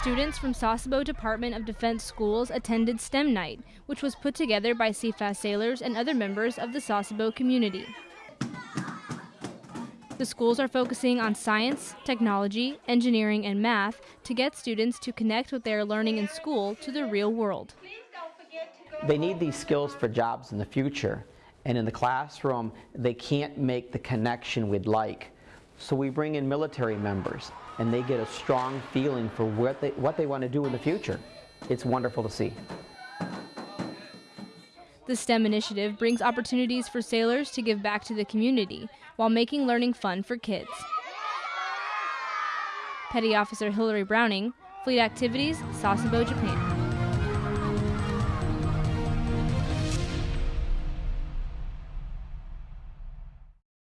Students from Sasebo Department of Defense schools attended STEM Night, which was put together by CFAS sailors and other members of the Sasebo community. The schools are focusing on science, technology, engineering, and math to get students to connect what they are learning in school to the real world. They need these skills for jobs in the future, and in the classroom, they can't make the connection we'd like. So we bring in military members, and they get a strong feeling for what they, what they want to do in the future. It's wonderful to see. The STEM initiative brings opportunities for sailors to give back to the community while making learning fun for kids. Petty Officer Hillary Browning, Fleet Activities, Sasebo, Japan.